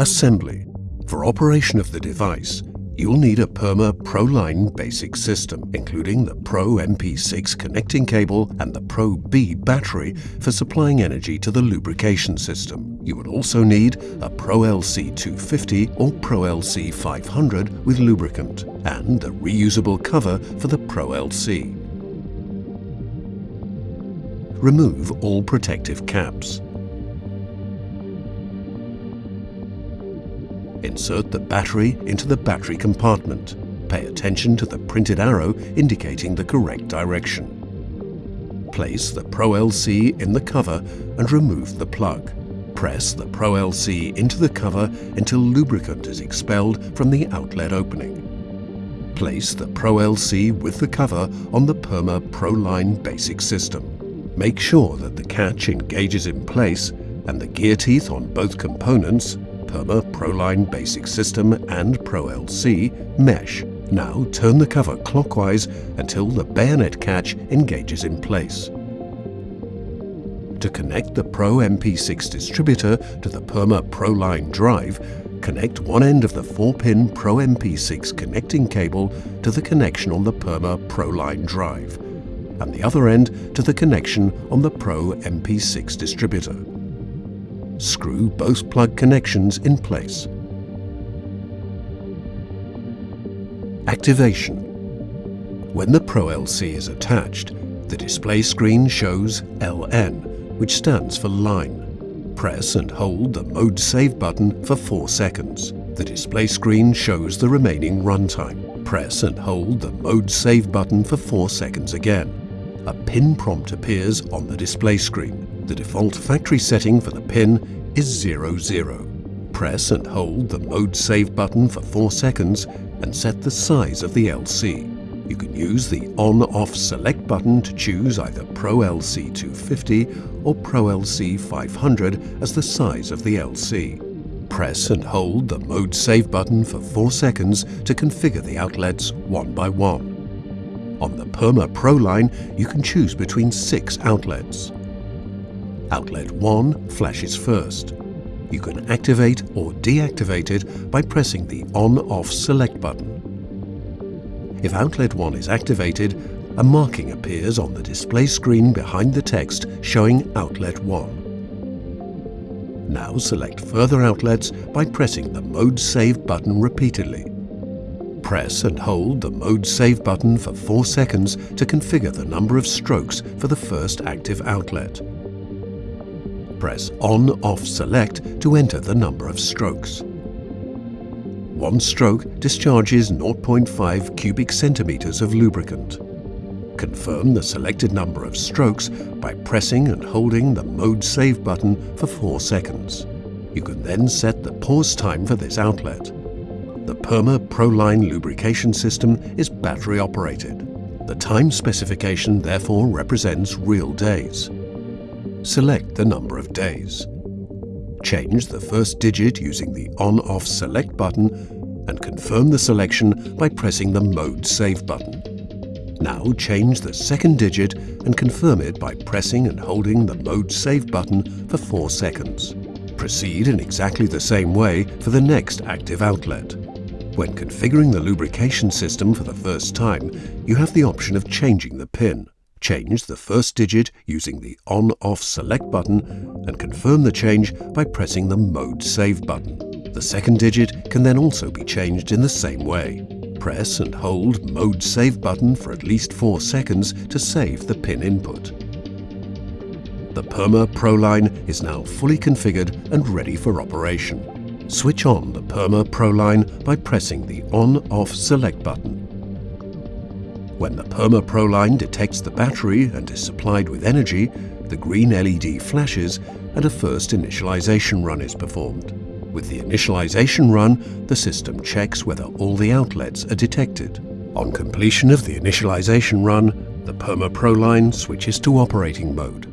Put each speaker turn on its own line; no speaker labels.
Assembly. For operation of the device, you'll need a Perma ProLine basic system, including the Pro MP6 connecting cable and the Pro B battery for supplying energy to the lubrication system. You will also need a Pro LC 250 or Pro LC 500 with lubricant and a reusable cover for the Pro LC. Remove all protective caps. Insert the battery into the battery compartment. Pay attention to the printed arrow indicating the correct direction. Place the Pro LC in the cover and remove the plug. Press the Pro LC into the cover until lubricant is expelled from the outlet opening. Place the Pro LC with the cover on the Perma ProLine basic system. Make sure that the catch engages in place and the gear teeth on both components Perma ProLine Basic System and Pro LC mesh. Now turn the cover clockwise until the bayonet catch engages in place. To connect the Pro MP6 distributor to the Perma ProLine drive, connect one end of the 4-pin Pro MP6 connecting cable to the connection on the Perma ProLine drive, and the other end to the connection on the Pro MP6 distributor screw both plug connections in place. Activation. When the Pro LC is attached, the display screen shows LN, which stands for line. Press and hold the Mode Save button for 4 seconds. The display screen shows the remaining runtime. Press and hold the Mode Save button for 4 seconds again. A pin prompt appears on the display screen. The default factory setting for the pin is 00. Press and hold the Mode Save button for 4 seconds and set the size of the LC. You can use the On-Off Select button to choose either Pro LC 250 or Pro LC 500 as the size of the LC. Press and hold the Mode Save button for 4 seconds to configure the outlets one by one. On the Perma Pro line, you can choose between six outlets. Outlet 1 flashes first. You can activate or deactivate it by pressing the On-Off Select button. If Outlet 1 is activated, a marking appears on the display screen behind the text showing Outlet 1. Now select further outlets by pressing the Mode Save button repeatedly. Press and hold the Mode Save button for 4 seconds to configure the number of strokes for the first active outlet press On-Off Select to enter the number of strokes. One stroke discharges 0.5 cubic centimeters of lubricant. Confirm the selected number of strokes by pressing and holding the Mode Save button for 4 seconds. You can then set the pause time for this outlet. The Perma ProLine lubrication system is battery operated. The time specification therefore represents real days. Select the number of days. Change the first digit using the On-Off Select button and confirm the selection by pressing the Mode Save button. Now change the second digit and confirm it by pressing and holding the Mode Save button for 4 seconds. Proceed in exactly the same way for the next active outlet. When configuring the lubrication system for the first time, you have the option of changing the pin. Change the first digit using the On-Off Select button and confirm the change by pressing the Mode Save button. The second digit can then also be changed in the same way. Press and hold Mode Save button for at least 4 seconds to save the pin input. The Perma ProLine is now fully configured and ready for operation. Switch on the Perma ProLine by pressing the On-Off Select button when the Perma ProLine detects the battery and is supplied with energy, the green LED flashes and a first initialization run is performed. With the initialization run, the system checks whether all the outlets are detected. On completion of the initialization run, the Perma ProLine switches to operating mode.